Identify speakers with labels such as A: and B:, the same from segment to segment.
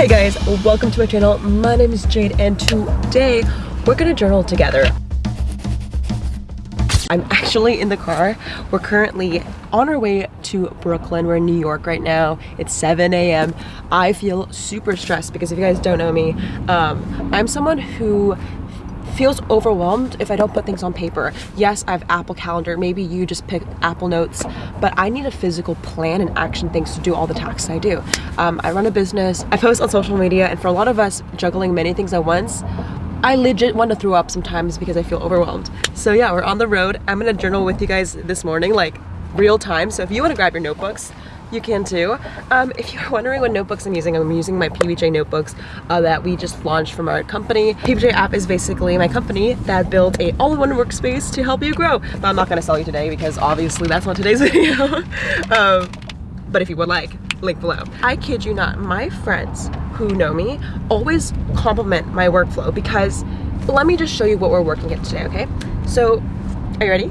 A: Hey guys, welcome to my channel. My name is Jade and today we're gonna journal together. I'm actually in the car. We're currently on our way to Brooklyn. We're in New York right now. It's 7 a.m. I feel super stressed because if you guys don't know me, um, I'm someone who feels overwhelmed if I don't put things on paper. Yes, I have Apple Calendar. Maybe you just pick Apple Notes, but I need a physical plan and action things to do all the tasks I do. Um, I run a business. I post on social media, and for a lot of us juggling many things at once, I legit want to throw up sometimes because I feel overwhelmed. So yeah, we're on the road. I'm gonna journal with you guys this morning, like real time. So if you want to grab your notebooks, you can too. Um, if you're wondering what notebooks I'm using, I'm using my PBJ notebooks uh, that we just launched from our company. PBJ app is basically my company that built a all-in-one workspace to help you grow. But I'm not gonna sell you today because obviously that's not today's video. um, but if you would like, link below. I kid you not, my friends who know me always compliment my workflow because let me just show you what we're working at today, okay? So, are you ready?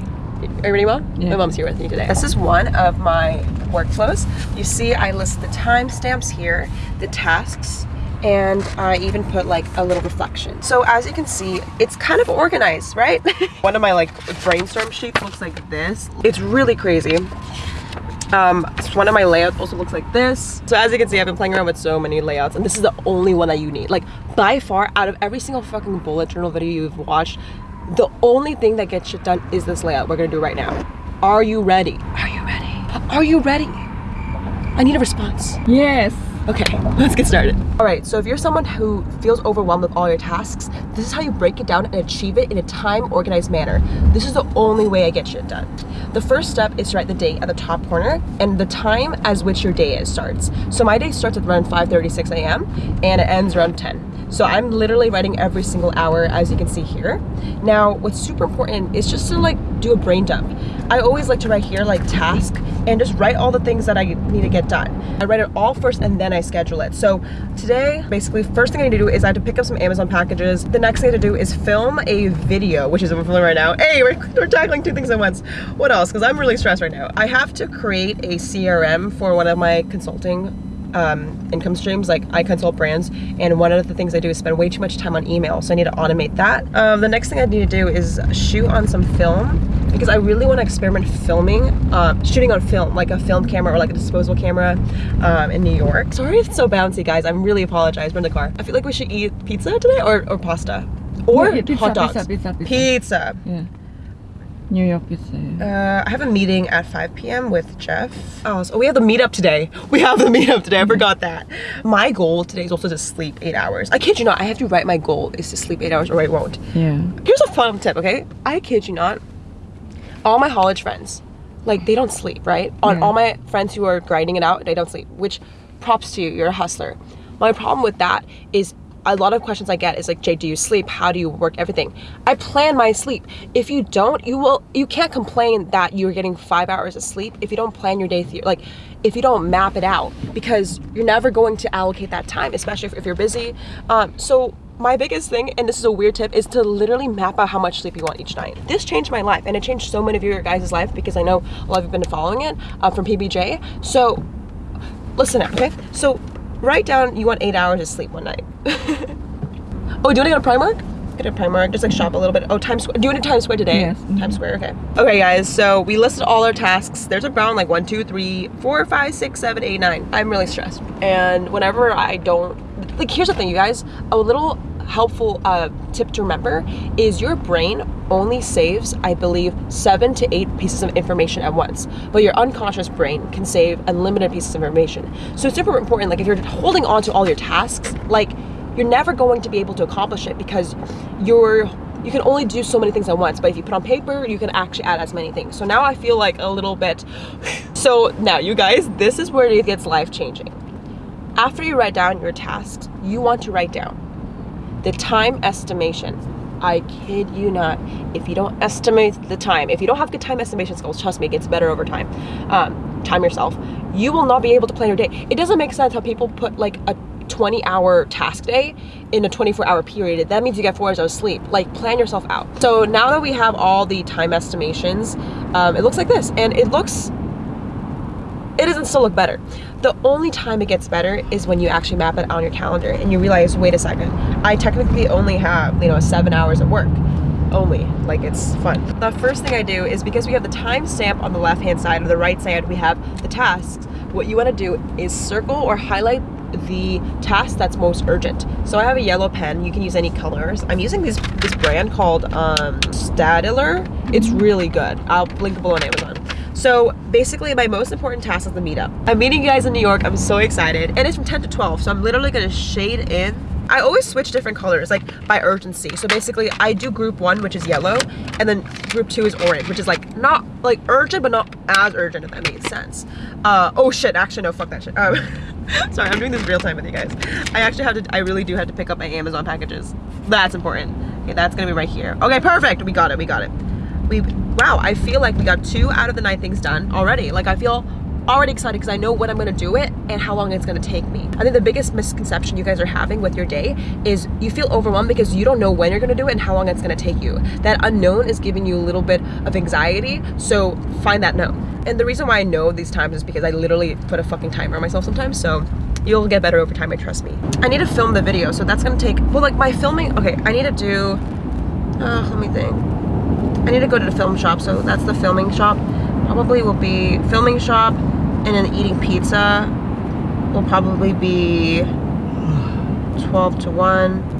A: Are you ready, Mom? Yeah. My mom's here with me today. This is one of my workflows. You see I list the timestamps here, the tasks, and I even put like a little reflection. So as you can see, it's kind of organized, right? one of my like brainstorm sheets looks like this. It's really crazy. Um, one of my layouts also looks like this. So as you can see, I've been playing around with so many layouts and this is the only one that you need. Like by far, out of every single fucking bullet journal video you've watched, the only thing that gets shit done is this layout we're gonna do right now. Are you ready? Are you? Are you ready? I need a response.
B: Yes.
A: Okay, let's get started. All right, so if you're someone who feels overwhelmed with all your tasks, this is how you break it down and achieve it in a time organized manner. This is the only way I get shit done. The first step is to write the date at the top corner and the time as which your day is starts. So my day starts at around 5.36 a.m. and it ends around 10. So I'm literally writing every single hour as you can see here. Now, what's super important is just to like do a brain dump. I always like to write here like task and just write all the things that I need to get done. I write it all first and then I schedule it. So today, basically, first thing I need to do is I have to pick up some Amazon packages. The next thing I have to do is film a video, which is what we're filming right now. Hey, we're, we're tackling two things at once. What else? Because I'm really stressed right now. I have to create a CRM for one of my consulting um, income streams like I consult brands and one of the things I do is spend way too much time on email so I need to automate that um, the next thing I need to do is shoot on some film because I really want to experiment filming uh, shooting on film like a film camera or like a disposable camera um, in New York sorry if it's so bouncy guys I'm really apologize we're in the car I feel like we should eat pizza today or, or pasta or
B: pizza,
A: hot dogs
B: pizza, pizza, pizza.
A: pizza.
B: Yeah. New York pizza.
A: Uh, I have a meeting at 5 p.m. with Jeff. Oh, so we have the meetup today. We have the meetup today. I forgot that. My goal today is also to sleep eight hours. I kid you not. I have to write my goal is to sleep eight hours or I won't.
B: Yeah.
A: Here's a fun tip, okay? I kid you not. All my college friends, like they don't sleep, right? On
B: Yeah.
A: all my friends who are grinding it out, they don't sleep. Which, props to you. You're a hustler. My problem with that is a lot of questions I get is like, Jay, do you sleep? How do you work everything? I plan my sleep. If you don't, you will, you can't complain that you're getting five hours of sleep if you don't plan your day, through, like if you don't map it out because you're never going to allocate that time, especially if, if you're busy. Um, so my biggest thing, and this is a weird tip, is to literally map out how much sleep you want each night. This changed my life and it changed so many of your guys' life because I know a lot of you have been following it uh, from PBJ. So listen up, okay? So write down you want eight hours of sleep one night. oh, do you want to go to Primark? Get a Primark, just like shop a little bit. Oh, Times Square. Do you want to Times Square today?
B: Yes. Mhm.
A: Times Square, okay. Okay, guys, so we listed all our tasks. There's around like one, two, three, four, five, six, seven, eight, nine. I'm really stressed. And whenever I don't, like, here's the thing, you guys, a little helpful uh, tip to remember is your brain only saves, I believe, seven to eight pieces of information at once, but your unconscious brain can save unlimited pieces of information. So it's super important, like if you're holding on to all your tasks, like you're never going to be able to accomplish it because you're you can only do so many things at once. But if you put on paper you can actually add as many things. So now i feel like a little bit so now you guys this is where it gets life changing after you write down your tasks you want to write down the time estimation I kid you not. If you don't estimate the time, if you don't have good time estimation skills, trust me, it gets better over time. Um, time yourself. You will not be able to plan your day. It doesn't make sense how people put like a 20 hour task day in a 24 hour period. That means you get four hours of sleep. Like plan yourself out. So now that we have all the time estimations, um, it looks like this and it looks it doesn't still look better. The only time it gets better is when you actually map it on your calendar and you realize, wait a second, I technically only have, you know, seven hours of work only. Like it's fun. The first thing i do is because we have the timestamp on the left hand side or the right side we have the tasks what you want to do is circle or highlight the task that's most urgent. So i have a yellow pen you can use any colors. I'm using this this brand called um Staedtler it's really good. I'll link below on amazon so basically my most important task is the meetup i'm meeting you guys in new york i'm so excited and it's from 10 to 12 so i'm literally gonna shade in I always switch different colors, like by urgency. So basically, I do group one, which is yellow, and then group two is orange, which is like not like urgent, but not as urgent, if that makes sense. Uh, oh shit, actually, no, fuck that shit. Um, sorry, I'm doing this real time with you guys. I actually have to, I really do have to pick up my Amazon packages. That's important. Okay, that's gonna be right here. Okay, perfect, we got it, we got it. We, wow, I feel like we got two out of the nine things done already. Like I feel already excited because I know when I'm gonna do it and how long it's gonna take me. I think the biggest misconception you guys are having with your day is you feel overwhelmed because you don't know when you're gonna do it and how long it's gonna take you. That unknown is giving you a little bit of anxiety, so find that known. And the reason why I know these times is because I literally put a fucking timer on myself sometimes, so you'll get better over time, I trust me. I need to film the video, so that's gonna take, well like my filming, okay, I need to do, uh, let me think. I need to go to the film shop, so that's the filming shop. Probably will be filming shop, and then eating pizza will probably be 12 to 1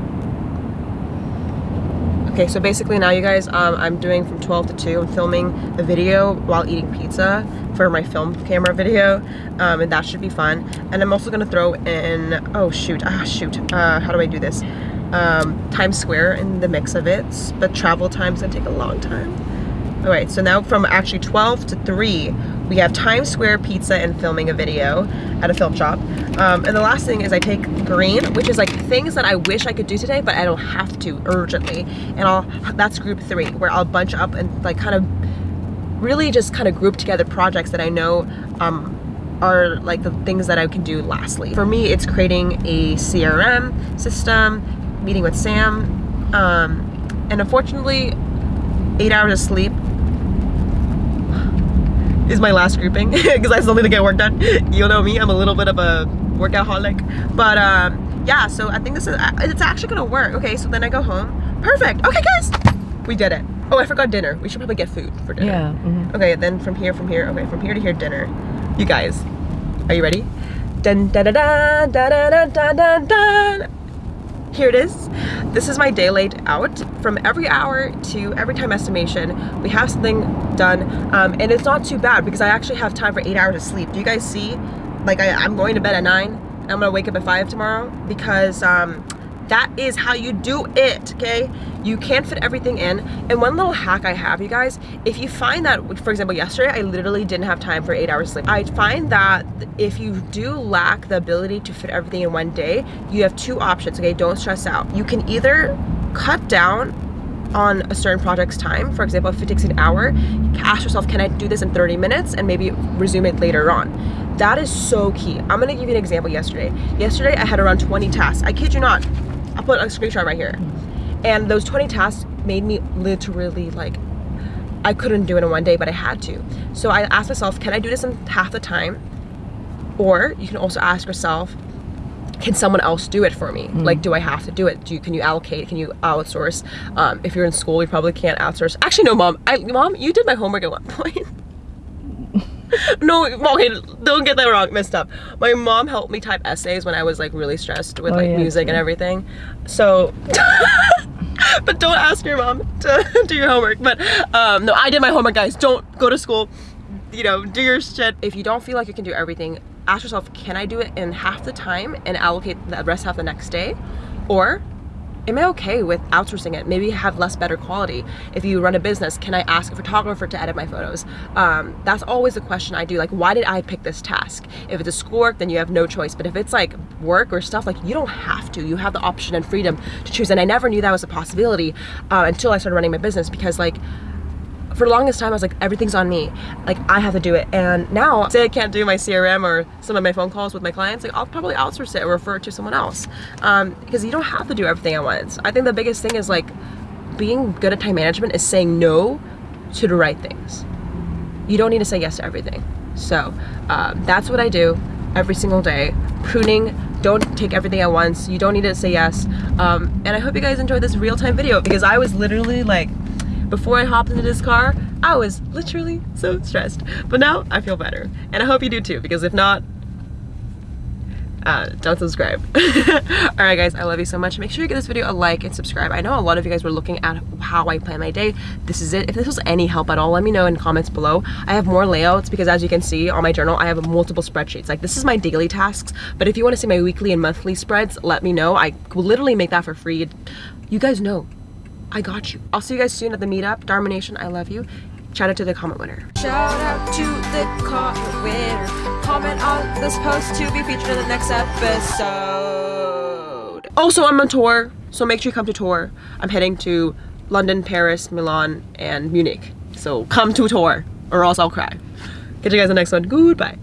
A: okay so basically now you guys um, I'm doing from 12 to 2 I'm filming a video while eating pizza for my film camera video um, and that should be fun. And I'm also gonna throw in oh shoot ah shoot uh, how do I do this um, Times Square in the mix of it but travel time's gonna take a long time all right so now from actually 12 to 3 we have Times Square pizza and filming a video at a film shop. Um, and the last thing is I take green, which is like things that I wish I could do today, but I don't have to urgently. And I'll, that's group three, where I'll bunch up and like kind of really just kind of group together projects that I know um, are like the things that I can do lastly. For me, it's creating a CRM system, meeting with Sam, um, and unfortunately, eight hours of sleep is my last grouping because I still need to get work done. You know me, I'm a little bit of a workaholic. But um, yeah, so I think this is, it's actually gonna work. Okay, so then I go home. Perfect. Okay, guys, we did it. Oh, I forgot dinner. We should probably get food for dinner.
B: Yeah. Mm -hmm.
A: Okay, then from here, from here, okay, from here to here, dinner. You guys, are you ready? Dun da da da da da da da da. Here it is. This is my day laid out. From every hour to every time estimation, we have something done. Um, and it's not too bad because I actually have time for eight hours of sleep. Do you guys see? Like I, am going to bed at nine. I'm gonna wake up at five tomorrow because um, that is how you do it, okay? You can't fit everything in. And one little hack I have, you guys, if you find that, for example, yesterday, I literally didn't have time for eight hours sleep. I find that if you do lack the ability to fit everything in one day, you have two options, okay? Don't stress out. You can either cut down on a certain project's time. For example, if it takes an hour, ask yourself, can I do this in 30 minutes and maybe resume it later on? That is so key. I'm gonna give you an example yesterday. Yesterday, I had around 20 tasks. I kid you not, I'll put a screenshot right here. And those 20 tasks made me literally like, I couldn't do it in one day, but I had to. So I asked myself, can I do this in half the time? Or you can also ask yourself, can someone else do it for me? Mm. Like, do I have to do it? Do you, can you allocate? Can you outsource? Um, if you're in school, you probably can't outsource. Actually, no, mom. I, mom, you did my homework at one point. no, okay, don't get that wrong, messed up. My mom helped me type essays when I was like really stressed with oh, like yeah, music and everything. So, but don't ask your mom to do your homework. But um, no, I did my homework, guys. Don't go to school. You know, do your shit. If you don't feel like you can do everything, ask yourself, can I do it in half the time and allocate the rest half the next day? Or am I okay with outsourcing it? Maybe have less better quality. If you run a business, can I ask a photographer to edit my photos? Um, that's always the question I do. Like, why did I pick this task? If it's a schoolwork, then you have no choice. But if it's like work or stuff, like you don't have to. You have the option and freedom to choose. And I never knew that was a possibility uh, until I started running my business because like for the longest time I was like everything's on me like I have to do it and now say I can't do my CRM or some of my phone calls with my clients like I'll probably outsource it or refer it to someone else um, because you don't have to do everything at once I think the biggest thing is like being good at time management is saying no to the right things you don't need to say yes to everything So um, that's what I do every single day. Pruning, don't take everything at once. You don't need to say yes. Um, and I hope you guys enjoyed this real-time video because I was literally like, before I hopped into this car, I was literally so stressed. But now I feel better. And I hope you do too, because if not, uh, don't subscribe. Alright guys, I love you so much. Make sure you give this video a like and subscribe. I know a lot of you guys were looking at how I plan my day. This is it. If this was any help at all, let me know in comments below. I have more layouts because as you can see on my journal, I have multiple spreadsheets. Like this is my daily tasks, but if you want to see my weekly and monthly spreads, let me know. I will literally make that for free. You guys know, I got you. I'll see you guys soon at the meetup. Darmination, I love you. Shout out to the comment winner. Shout out to the comment winner. Comment on this post to be featured in the next episode. Also, I'm on tour, so make sure you come to tour. I'm heading to London, Paris, Milan, and Munich. So come to tour, or else I'll cry. Catch you guys in the next one. Goodbye.